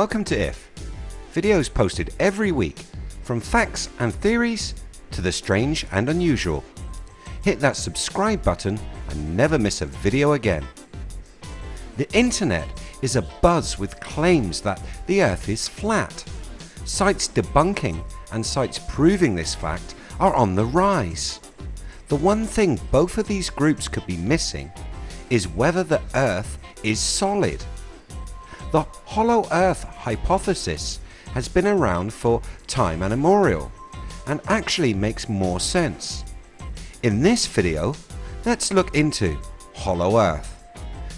Welcome to IF, videos posted every week from facts and theories to the strange and unusual. Hit that subscribe button and never miss a video again. The internet is abuzz with claims that the earth is flat. Sites debunking and sites proving this fact are on the rise. The one thing both of these groups could be missing is whether the earth is solid. The hollow earth hypothesis has been around for time immemorial and actually makes more sense. In this video let's look into hollow earth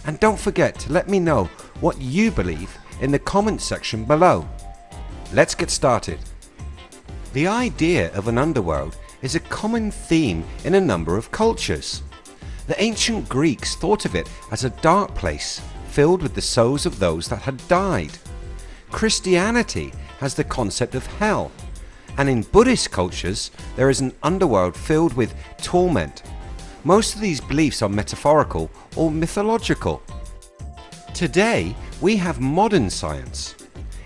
and don't forget to let me know what you believe in the comments section below. Let's get started. The idea of an underworld is a common theme in a number of cultures. The ancient Greeks thought of it as a dark place filled with the souls of those that had died. Christianity has the concept of hell and in Buddhist cultures there is an underworld filled with torment. Most of these beliefs are metaphorical or mythological. Today we have modern science.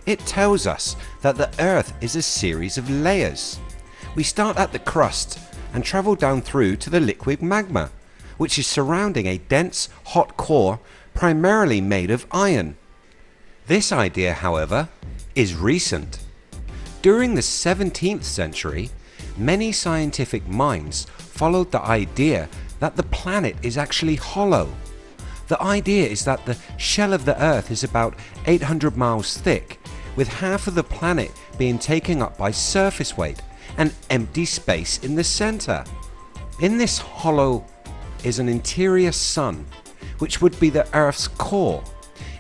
It tells us that the earth is a series of layers. We start at the crust and travel down through to the liquid magma which is surrounding a dense hot core primarily made of iron. This idea however is recent. During the 17th century many scientific minds followed the idea that the planet is actually hollow. The idea is that the shell of the earth is about 800 miles thick with half of the planet being taken up by surface weight and empty space in the center. In this hollow is an interior sun which would be the earth's core.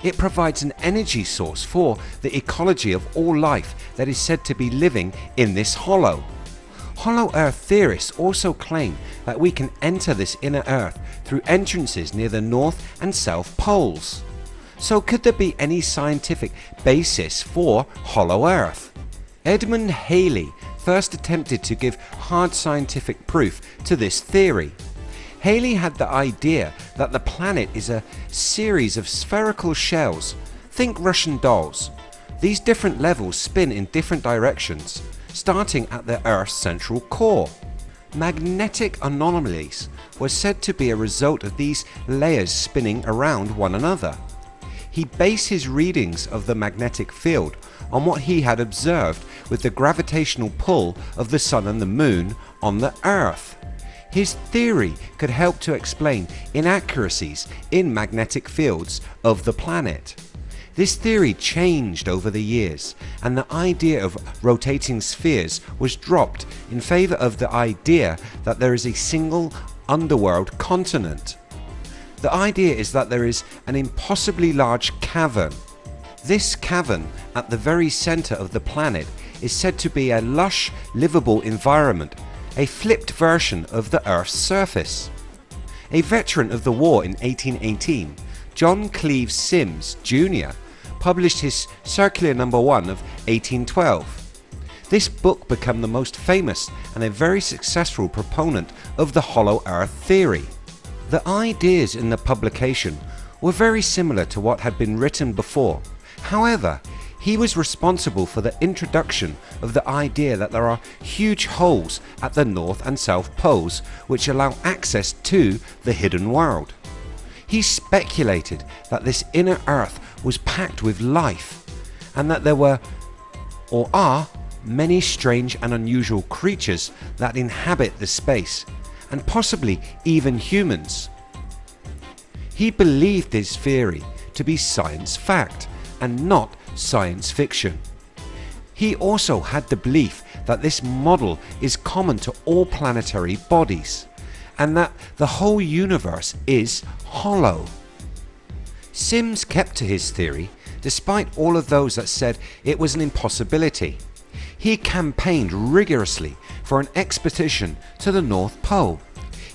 It provides an energy source for the ecology of all life that is said to be living in this hollow. Hollow earth theorists also claim that we can enter this inner earth through entrances near the north and south poles. So could there be any scientific basis for hollow earth? Edmund Halley first attempted to give hard scientific proof to this theory. Halley had the idea that the planet is a series of spherical shells, think Russian dolls. These different levels spin in different directions starting at the Earth's central core. Magnetic anomalies were said to be a result of these layers spinning around one another. He based his readings of the magnetic field on what he had observed with the gravitational pull of the Sun and the Moon on the Earth. His theory could help to explain inaccuracies in magnetic fields of the planet. This theory changed over the years and the idea of rotating spheres was dropped in favour of the idea that there is a single underworld continent. The idea is that there is an impossibly large cavern. This cavern at the very centre of the planet is said to be a lush livable environment, a flipped version of the earth's surface. A veteran of the war in 1818 John Cleves Symmes Jr published his Circular number 1 of 1812. This book became the most famous and a very successful proponent of the hollow earth theory. The ideas in the publication were very similar to what had been written before. However, he was responsible for the introduction of the idea that there are huge holes at the north and south poles which allow access to the hidden world. He speculated that this inner earth was packed with life and that there were or are many strange and unusual creatures that inhabit the space and possibly even humans. He believed this theory to be science fact and not science fiction. He also had the belief that this model is common to all planetary bodies and that the whole universe is hollow. Symmes kept to his theory despite all of those that said it was an impossibility. He campaigned rigorously for an expedition to the North Pole.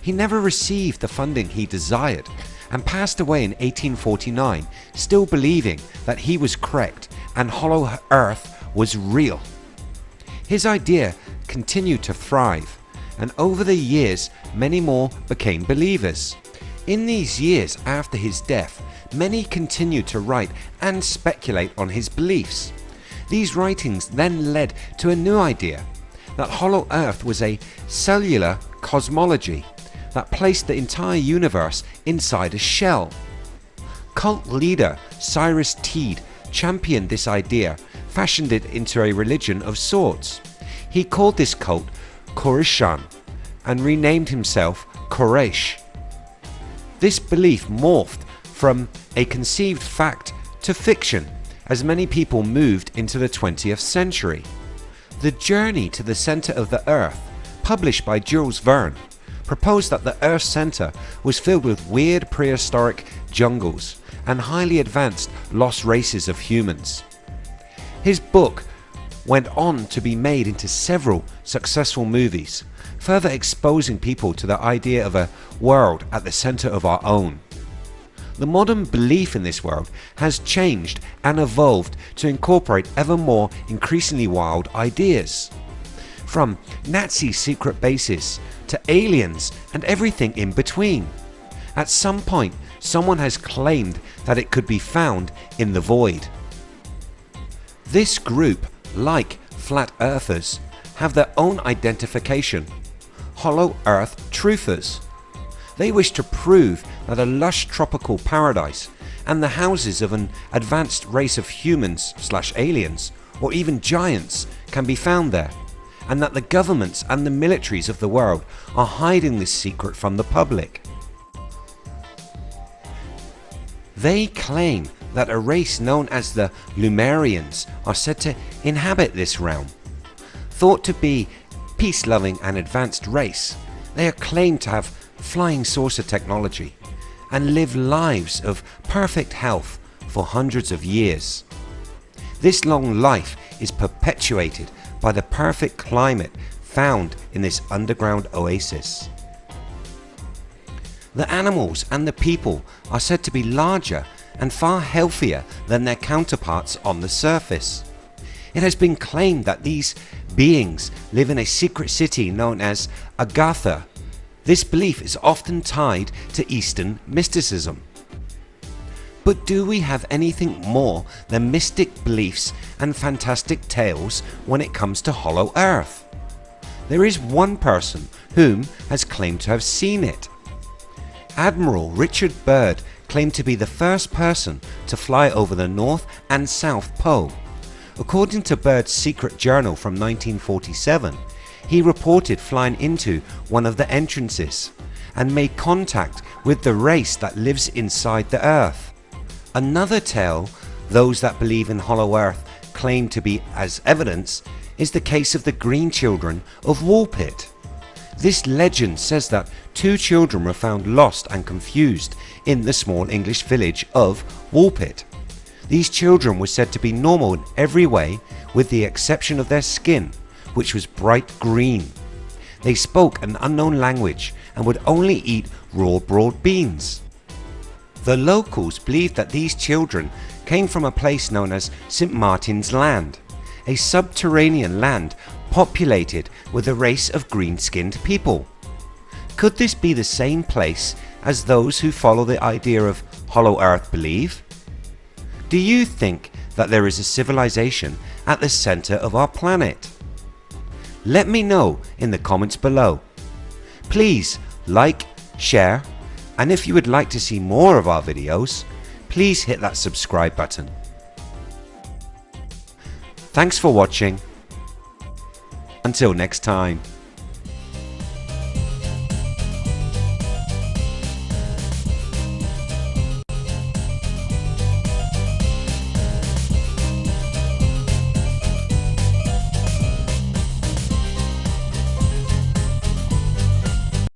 He never received the funding he desired and passed away in 1849 still believing that he was correct and hollow earth was real. His idea continued to thrive and over the years many more became believers. In these years after his death many continued to write and speculate on his beliefs. These writings then led to a new idea that Hollow Earth was a cellular cosmology that placed the entire universe inside a shell. Cult leader Cyrus Teed championed this idea, fashioned it into a religion of sorts. He called this cult Koreshan and renamed himself Koresh. This belief morphed from a conceived fact to fiction as many people moved into the 20th century. The Journey to the Centre of the Earth, published by Jules Verne, proposed that the Earth's centre was filled with weird prehistoric jungles and highly advanced lost races of humans. His book went on to be made into several successful movies, further exposing people to the idea of a world at the centre of our own. The modern belief in this world has changed and evolved to incorporate ever more increasingly wild ideas. From Nazi secret bases to aliens and everything in between. At some point someone has claimed that it could be found in the void. This group, like flat earthers, have their own identification, hollow earth truthers. They wish to prove that a lush tropical paradise and the houses of an advanced race of humans slash aliens or even giants can be found there and that the governments and the militaries of the world are hiding this secret from the public. They claim that a race known as the Lemurians are said to inhabit this realm. Thought to be peace loving and advanced race, they are claimed to have flying saucer technology and live lives of perfect health for hundreds of years. This long life is perpetuated by the perfect climate found in this underground oasis. The animals and the people are said to be larger and far healthier than their counterparts on the surface. It has been claimed that these beings live in a secret city known as Agartha. This belief is often tied to Eastern mysticism. But do we have anything more than mystic beliefs and fantastic tales when it comes to Hollow Earth? There is one person whom has claimed to have seen it. Admiral Richard Byrd claimed to be the first person to fly over the North and South Pole. According to Byrd's secret journal from 1947, he reported flying into one of the entrances and made contact with the race that lives inside the earth. Another tale those that believe in Hollow Earth claim to be as evidence is the case of the green children of Woolpit. This legend says that two children were found lost and confused in the small English village of Woolpit. These children were said to be normal in every way with the exception of their skin which was bright green. They spoke an unknown language and would only eat raw broad beans. The locals believed that these children came from a place known as St Martin's Land, a subterranean land populated with a race of green skinned people. Could this be the same place as those who follow the idea of Hollow Earth believe? Do you think that there is a civilization at the centre of our planet? Let me know in the comments below. Please like, share and if you would like to see more of our videos please hit that subscribe button. Thanks for watching. Until next time.